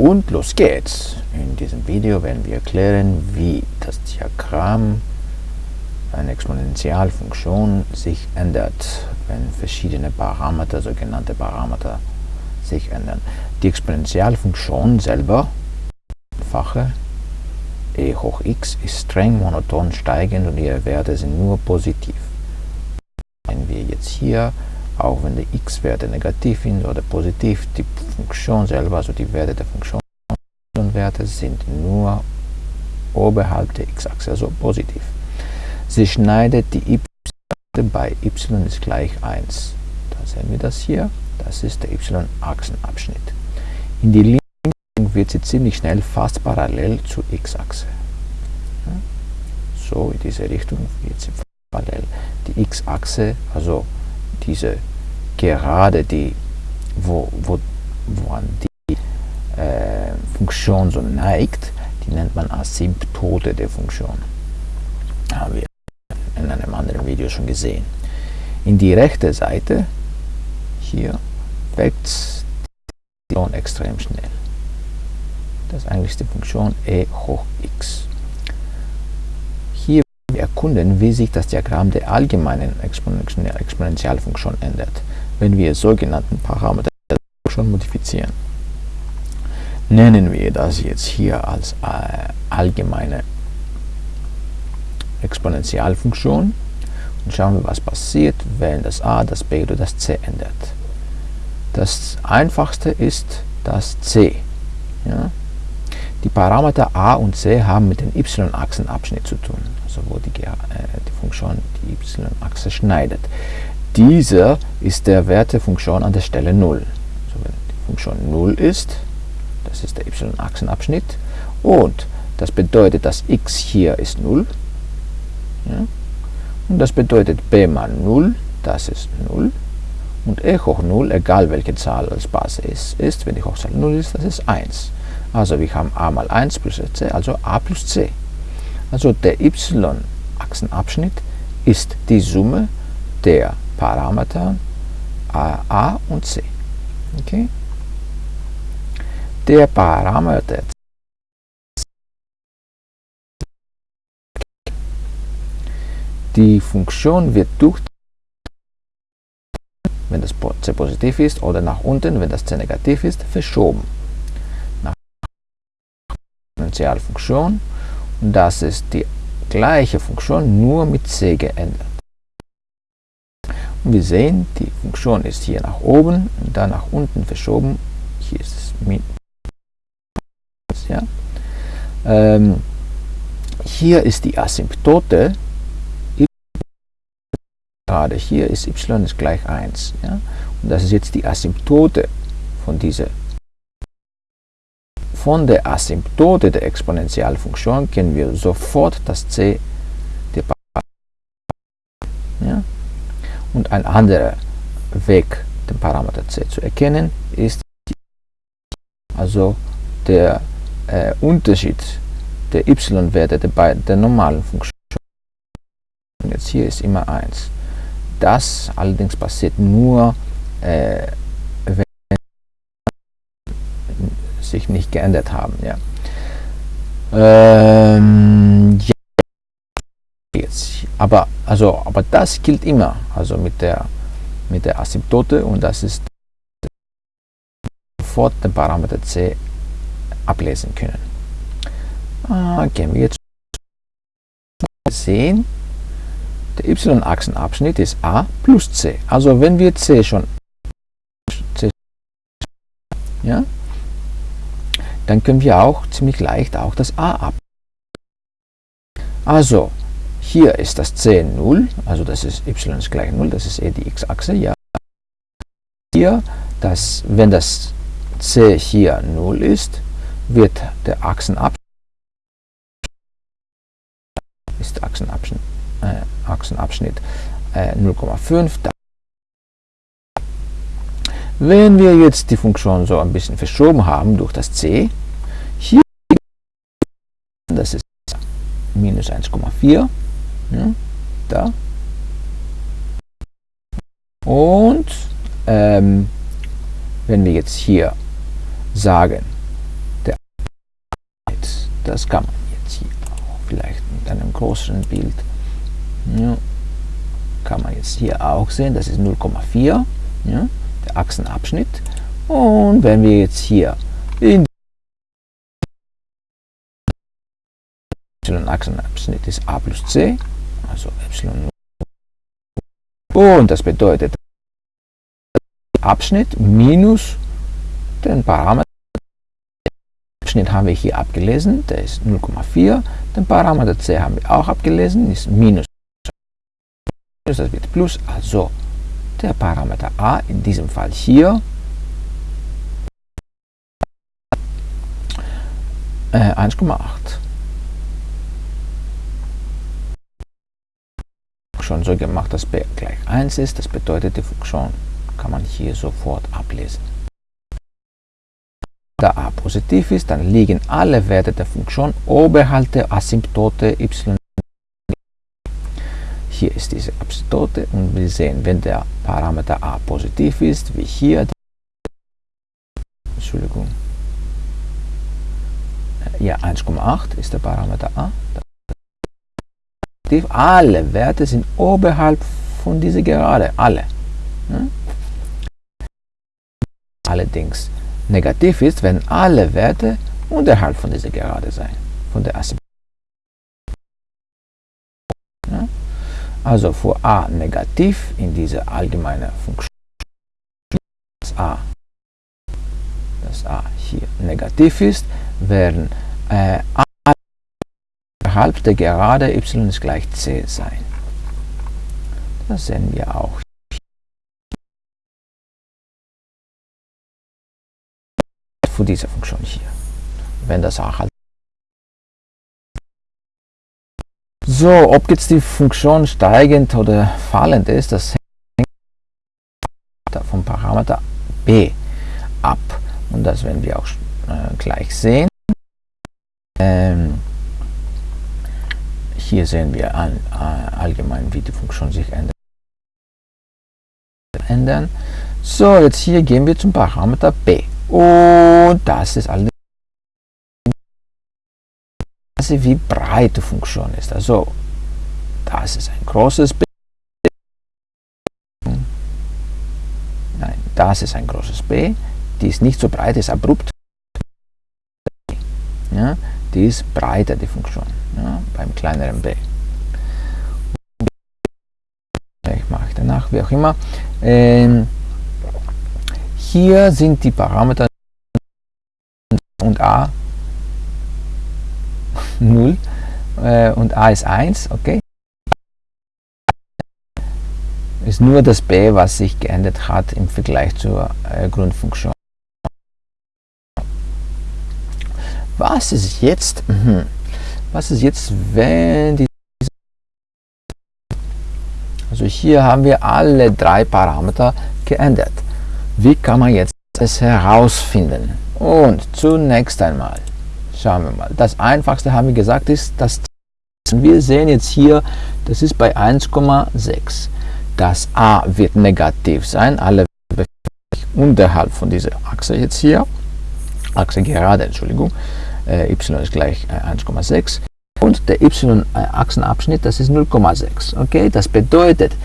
Und los geht's! In diesem Video werden wir erklären, wie das Diagramm einer Exponentialfunktion sich ändert, wenn verschiedene Parameter, sogenannte Parameter, sich ändern. Die Exponentialfunktion selber, fache e hoch x, ist streng monoton steigend und ihre Werte sind nur positiv. Wenn wir jetzt hier auch wenn die x-Werte negativ sind oder positiv, die Funktion selber, also die Werte der Funktion Werte sind nur oberhalb der x-Achse, also positiv. Sie schneidet die y bei y ist gleich 1. Da sehen wir das hier, das ist der y-Achsenabschnitt. In die Linie wird sie ziemlich schnell fast parallel zur x-Achse. So in diese Richtung wird sie parallel. Die x-Achse, also diese Gerade, die, wo, wo, woran die äh, Funktion so neigt, die nennt man Asymptote der Funktion. Haben wir in einem anderen Video schon gesehen. In die rechte Seite, hier, wächst die Funktion extrem schnell. Das ist eigentlich die Funktion e hoch x erkunden, wie sich das Diagramm der allgemeinen Exponentialfunktion ändert, wenn wir sogenannten Parameter schon modifizieren. Nennen wir das jetzt hier als äh, allgemeine Exponentialfunktion und schauen wir, was passiert, wenn das a, das b oder das c ändert. Das einfachste ist das c. Ja? Die Parameter a und c haben mit dem y-Achsenabschnitt zu tun also wo die, äh, die Funktion die y-Achse schneidet. Dieser ist der Wert der Funktion an der Stelle 0. Also wenn die Funktion 0 ist, das ist der y-Achsenabschnitt, und das bedeutet, dass x hier ist 0, ja, und das bedeutet b mal 0, das ist 0, und e hoch 0, egal welche Zahl als Basis ist, ist, wenn die Hochzahl 0 ist, das ist 1. Also wir haben a mal 1 plus c, also a plus c. Also der y-Achsenabschnitt ist die Summe der Parameter a und c. Okay? Der Parameter die Funktion wird durch wenn das c positiv ist oder nach unten, wenn das c negativ ist, verschoben. Nach Exponentialfunktion und das ist die gleiche Funktion, nur mit c geändert. Wir sehen, die Funktion ist hier nach oben und dann nach unten verschoben. Hier ist es mit. Ja. Ähm, hier ist die Asymptote. Gerade hier ist y ist gleich 1. Ja. Und das ist jetzt die Asymptote von dieser von der Asymptote der Exponentialfunktion kennen wir sofort das c ein anderer Weg, den Parameter c zu erkennen, ist also der äh, Unterschied der y-Werte der, der normalen Funktion. Jetzt hier ist immer 1. Das allerdings passiert nur, äh, sich nicht geändert haben. Ja. Ähm, ja. Jetzt. Aber, also, aber das gilt immer, also mit der, mit der Asymptote und das ist sofort den Parameter c ablesen können. Ah, gehen wir jetzt sehen, der y-Achsenabschnitt ist a plus c. Also wenn wir c schon c, ja, dann können wir auch ziemlich leicht auch das a ab. Also, hier ist das c 0, also das ist y ist gleich 0, das ist eh die x-Achse, ja. Hier, das, wenn das c hier 0 ist, wird der Achsenabschnitt ist Achsenabschnitt, äh, Achsenabschnitt äh, 0,5. Wenn wir jetzt die Funktion so ein bisschen verschoben haben durch das c, hier, das ist minus 1,4, ja, da. Und ähm, wenn wir jetzt hier sagen, Das kann man jetzt hier auch vielleicht mit einem größeren Bild. Ja, kann man jetzt hier auch sehen, das ist 0,4, ja, der Achsenabschnitt. Und wenn wir jetzt hier in y-Achsenabschnitt ist a plus c, also y. Und das bedeutet Abschnitt minus den Parameter. Abschnitt haben wir hier abgelesen, der ist 0,4. Den Parameter c haben wir auch abgelesen, ist minus. Das wird plus, also der Parameter a, in diesem Fall hier, äh, 1,8. Schon so gemacht, dass b gleich 1 ist. Das bedeutet, die Funktion kann man hier sofort ablesen. Da a positiv ist, dann liegen alle Werte der Funktion oberhalb der Asymptote y. Hier ist diese Asymptote und wir sehen, wenn der Parameter a positiv ist, wie hier, Entschuldigung, ja 1,8 ist der Parameter a, alle Werte sind oberhalb von dieser Gerade, alle. Hm? Allerdings negativ ist, wenn alle Werte unterhalb von dieser Gerade sein, von der Asymptote. Ja? Also für a negativ in dieser allgemeinen Funktion, dass a, dass a hier negativ ist, werden äh, halb der Gerade y ist gleich c sein. Das sehen wir auch. Für diese Funktion hier. Wenn das auch halt So, ob jetzt die Funktion steigend oder fallend ist, das hängt vom Parameter b ab. Und das werden wir auch äh, gleich sehen. Ähm, hier sehen wir all, allgemein, wie die Funktion sich ändert. Ändern. So, jetzt hier gehen wir zum Parameter b. Und das ist alles, wie breit die Funktion ist. Also, das ist ein großes b. Nein, das ist ein großes b. Die ist nicht so breit, ist abrupt. Ja, die ist breiter, die Funktion ja, beim kleineren b. Ich mache danach, wie auch immer. Ähm, hier sind die Parameter und a 0 äh, und a ist 1, okay. Ist nur das b, was sich geändert hat im Vergleich zur äh, Grundfunktion. Was ist jetzt? Mhm. Was ist jetzt, wenn die also hier haben wir alle drei Parameter geändert. Wie kann man jetzt es herausfinden? Und zunächst einmal schauen wir mal. Das einfachste haben wir gesagt ist das wir sehen jetzt hier, das ist bei 1,6. Das a wird negativ sein, alle unterhalb von dieser Achse jetzt hier, Achse gerade, Entschuldigung, y ist gleich äh, 1,6 und der y-Achsenabschnitt, das ist 0,6. Okay, das bedeutet,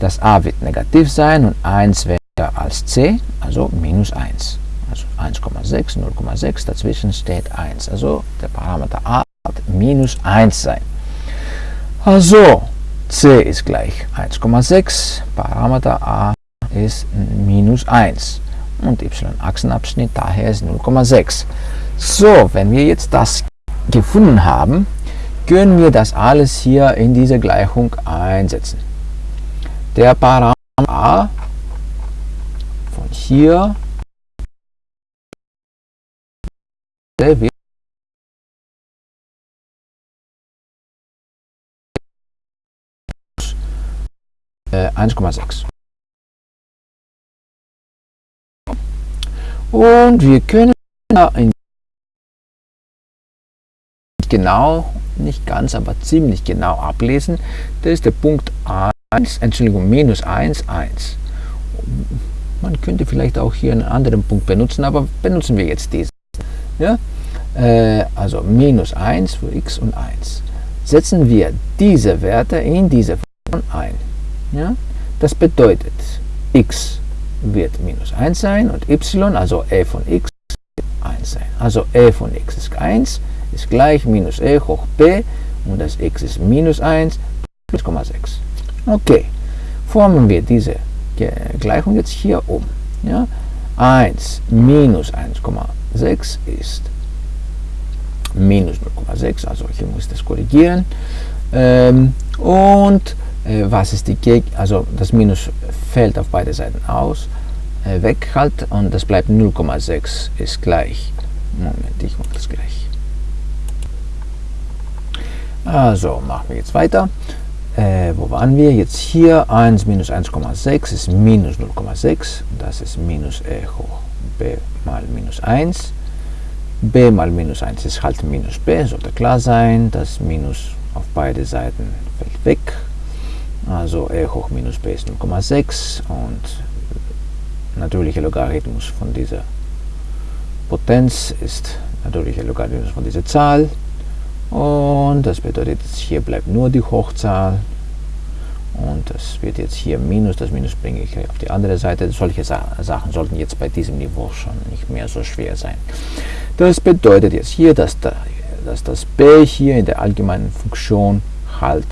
das a wird negativ sein und 1 wäre als c, also minus 1. Also 1,6, 0,6, dazwischen steht 1. Also der Parameter a wird minus 1 sein. Also c ist gleich 1,6, Parameter a ist minus 1 und y-Achsenabschnitt daher ist 0,6. So, wenn wir jetzt das gefunden haben, können wir das alles hier in diese Gleichung einsetzen. Der Parameter a von hier wird äh, 1,6. Und wir können genau, nicht ganz, aber ziemlich genau ablesen. Das ist der Punkt 1, Entschuldigung, minus 1, 1. Man könnte vielleicht auch hier einen anderen Punkt benutzen, aber benutzen wir jetzt diesen. Ja? äh, also minus 1 für x und 1. Setzen wir diese Werte in diese Funktion ein. Ja? Das bedeutet, x wird minus 1 sein und y, also e von x, wird 1 sein. Also e von x ist 1, ist gleich minus e hoch b und das x ist minus 1 plus 0,6. Okay, formen wir diese Gleichung jetzt hier um. Ja? 1 minus 1,6 ist minus 0,6, also hier muss ich das korrigieren. Ähm, und äh, was ist die Geg also das Minus fällt auf beide Seiten aus, äh, weg halt und das bleibt 0,6 ist gleich. Moment, ich mache das gleich. Also machen wir jetzt weiter. Äh, wo waren wir? Jetzt hier 1 minus 1,6 ist minus 0,6. Das ist minus e hoch b mal minus 1. b mal minus 1 ist halt minus b, sollte klar sein. Das Minus auf beide Seiten fällt weg. Also e hoch minus b ist 0,6 und natürlicher Logarithmus von dieser Potenz ist natürlicher Logarithmus von dieser Zahl. Und das bedeutet, hier bleibt nur die Hochzahl. Und das wird jetzt hier Minus, das Minus bringe ich auf die andere Seite. Solche Sachen sollten jetzt bei diesem Niveau schon nicht mehr so schwer sein. Das bedeutet jetzt hier, dass, da, dass das b hier in der allgemeinen Funktion halt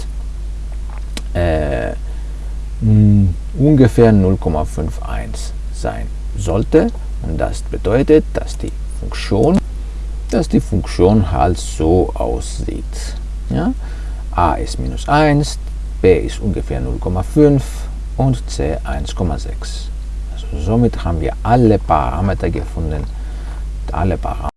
äh, ungefähr 0,51 sein sollte. Und das bedeutet, dass die Funktion dass die Funktion halt so aussieht. Ja? a ist minus 1, b ist ungefähr 0,5 und c 1,6. Also somit haben wir alle Parameter gefunden, alle Parameter